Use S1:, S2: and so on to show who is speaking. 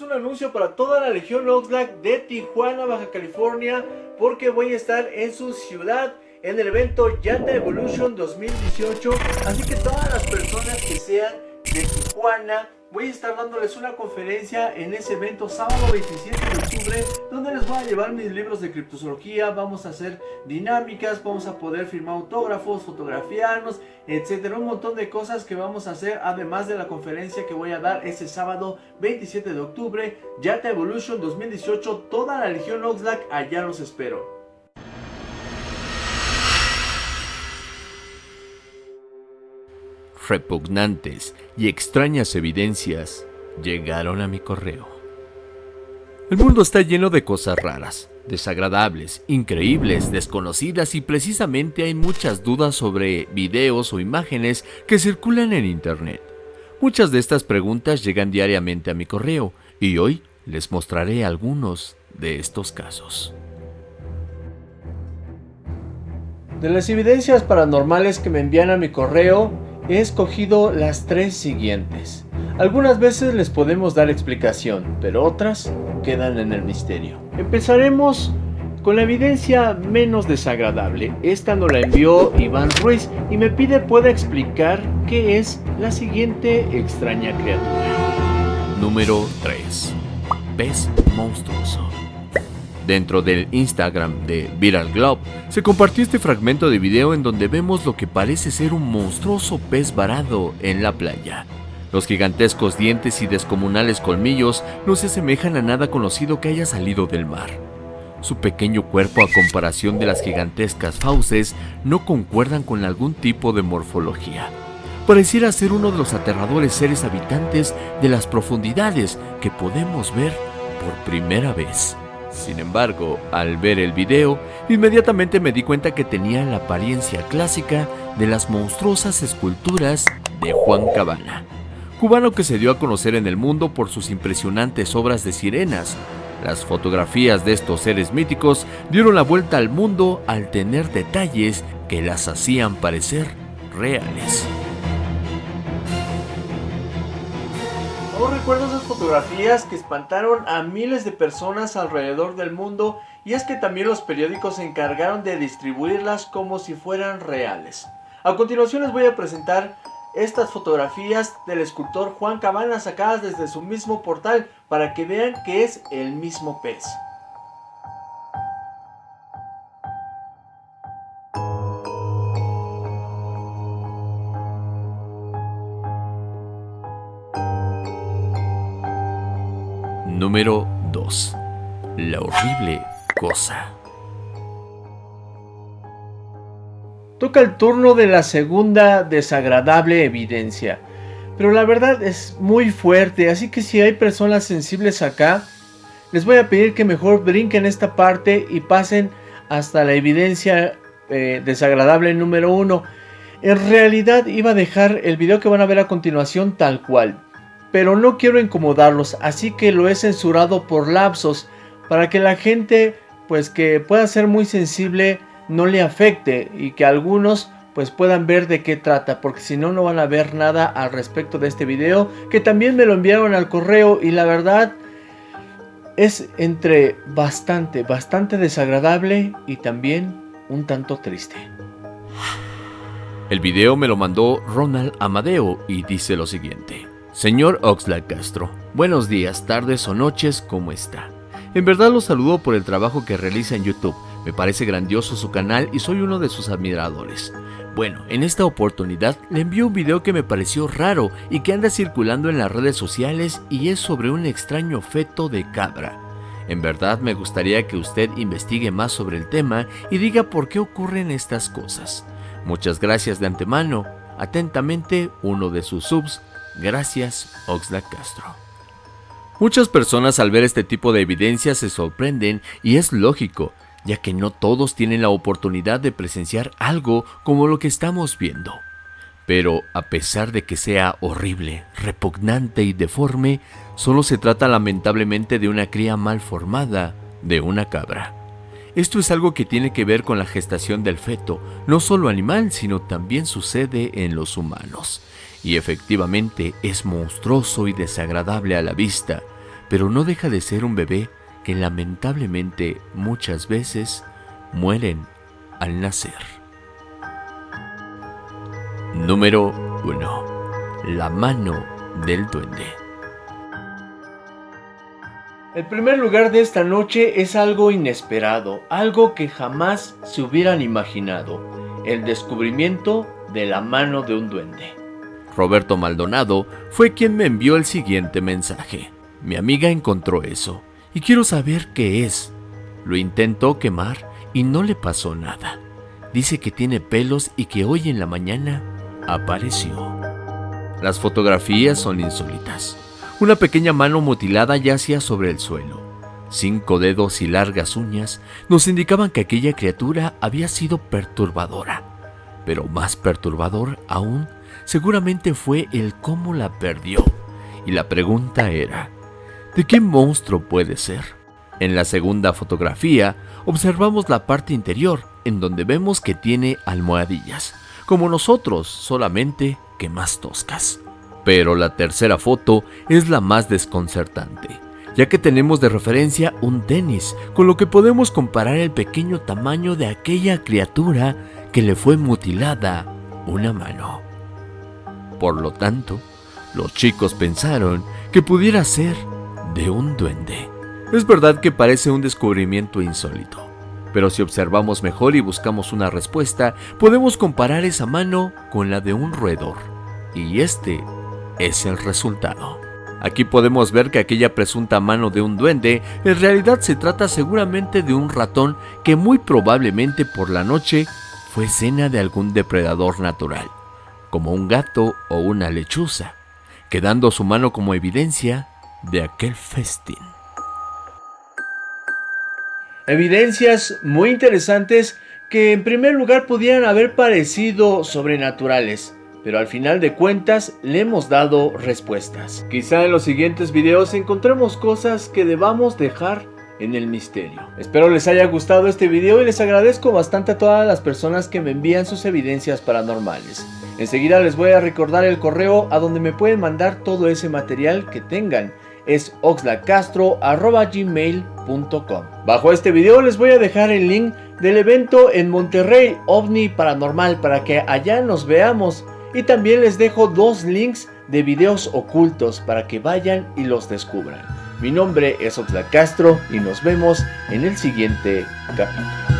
S1: es un anuncio para toda la Legión Oxlack de Tijuana, Baja California, porque voy a estar en su ciudad en el evento Yata Evolution 2018. Así que todas las personas que sean de Tijuana, voy a estar dándoles una conferencia en ese evento sábado 27 de octubre donde les voy a llevar mis libros de criptozoología, vamos a hacer dinámicas, vamos a poder firmar autógrafos, fotografiarnos, etcétera, un montón de cosas que vamos a hacer además de la conferencia que voy a dar ese sábado 27 de octubre, Yata Evolution 2018, toda la Legión Oxlack, allá los espero.
S2: Repugnantes y extrañas evidencias llegaron a mi correo. El mundo está lleno de cosas raras, desagradables, increíbles, desconocidas y precisamente hay muchas dudas sobre videos o imágenes que circulan en internet. Muchas de estas preguntas llegan diariamente a mi correo y hoy les mostraré algunos de estos casos.
S1: De las evidencias paranormales que me envían a mi correo, he escogido las tres siguientes. Algunas veces les podemos dar explicación, pero otras quedan en el misterio. Empezaremos con la evidencia menos desagradable. Esta nos la envió Iván Ruiz y me pide pueda explicar qué es la siguiente extraña criatura.
S2: Número 3. Pez monstruoso. Dentro del Instagram de Viral Globe se compartió este fragmento de video en donde vemos lo que parece ser un monstruoso pez varado en la playa. Los gigantescos dientes y descomunales colmillos no se asemejan a nada conocido que haya salido del mar. Su pequeño cuerpo a comparación de las gigantescas fauces no concuerdan con algún tipo de morfología. Pareciera ser uno de los aterradores seres habitantes de las profundidades que podemos ver por primera vez. Sin embargo, al ver el video, inmediatamente me di cuenta que tenía la apariencia clásica de las monstruosas esculturas de Juan Cabana, cubano que se dio a conocer en el mundo por sus impresionantes obras de sirenas. Las fotografías de estos seres míticos dieron la vuelta al mundo al tener detalles que las hacían parecer reales.
S1: Aún recuerdo esas fotografías que espantaron a miles de personas alrededor del mundo y es que también los periódicos se encargaron de distribuirlas como si fueran reales. A continuación les voy a presentar estas fotografías del escultor Juan Cabana sacadas desde su mismo portal para que vean que es el mismo pez.
S2: Número 2. La horrible cosa.
S1: Toca el turno de la segunda desagradable evidencia. Pero la verdad es muy fuerte, así que si hay personas sensibles acá, les voy a pedir que mejor brinquen esta parte y pasen hasta la evidencia eh, desagradable número 1. En realidad iba a dejar el video que van a ver a continuación tal cual pero no quiero incomodarlos, así que lo he censurado por lapsos para que la gente pues que pueda ser muy sensible no le afecte y que algunos pues puedan ver de qué trata, porque si no no van a ver nada al respecto de este video, que también me lo enviaron al correo y la verdad es entre bastante, bastante desagradable y también un tanto triste.
S2: El video me lo mandó Ronald Amadeo y dice lo siguiente. Señor Oxlack Castro, buenos días, tardes o noches, ¿cómo está? En verdad lo saludo por el trabajo que realiza en YouTube. Me parece grandioso su canal y soy uno de sus admiradores. Bueno, en esta oportunidad le envío un video que me pareció raro y que anda circulando en las redes sociales y es sobre un extraño feto de cabra. En verdad me gustaría que usted investigue más sobre el tema y diga por qué ocurren estas cosas. Muchas gracias de antemano. Atentamente, uno de sus subs, Gracias, Oxlack Castro. Muchas personas al ver este tipo de evidencia se sorprenden y es lógico, ya que no todos tienen la oportunidad de presenciar algo como lo que estamos viendo. Pero a pesar de que sea horrible, repugnante y deforme, solo se trata lamentablemente de una cría mal formada de una cabra. Esto es algo que tiene que ver con la gestación del feto, no solo animal, sino también sucede en los humanos y efectivamente es monstruoso y desagradable a la vista, pero no deja de ser un bebé que lamentablemente muchas veces mueren al nacer. Número 1. La mano del duende.
S1: El primer lugar de esta noche es algo inesperado, algo que jamás se hubieran imaginado, el descubrimiento de la mano de un duende.
S2: Roberto Maldonado fue quien me envió el siguiente mensaje. Mi amiga encontró eso y quiero saber qué es. Lo intentó quemar y no le pasó nada. Dice que tiene pelos y que hoy en la mañana apareció. Las fotografías son insólitas. Una pequeña mano mutilada yacía sobre el suelo. Cinco dedos y largas uñas nos indicaban que aquella criatura había sido perturbadora. Pero más perturbador aún seguramente fue el cómo la perdió. Y la pregunta era, ¿de qué monstruo puede ser? En la segunda fotografía observamos la parte interior, en donde vemos que tiene almohadillas, como nosotros, solamente que más toscas. Pero la tercera foto es la más desconcertante, ya que tenemos de referencia un tenis, con lo que podemos comparar el pequeño tamaño de aquella criatura que le fue mutilada una mano. Por lo tanto, los chicos pensaron que pudiera ser de un duende. Es verdad que parece un descubrimiento insólito, pero si observamos mejor y buscamos una respuesta, podemos comparar esa mano con la de un roedor. Y este es el resultado. Aquí podemos ver que aquella presunta mano de un duende en realidad se trata seguramente de un ratón que muy probablemente por la noche fue cena de algún depredador natural como un gato o una lechuza, quedando su mano como evidencia de aquel festín.
S1: Evidencias muy interesantes que en primer lugar pudieran haber parecido sobrenaturales, pero al final de cuentas le hemos dado respuestas. Quizá en los siguientes videos encontremos cosas que debamos dejar en el misterio. Espero les haya gustado este video y les agradezco bastante a todas las personas que me envían sus evidencias paranormales. Enseguida les voy a recordar el correo a donde me pueden mandar todo ese material que tengan. Es oxlacastro.gmail.com Bajo este video les voy a dejar el link del evento en Monterrey OVNI Paranormal para que allá nos veamos. Y también les dejo dos links de videos ocultos para que vayan y los descubran. Mi nombre es Oxlack Castro y nos vemos en el siguiente capítulo.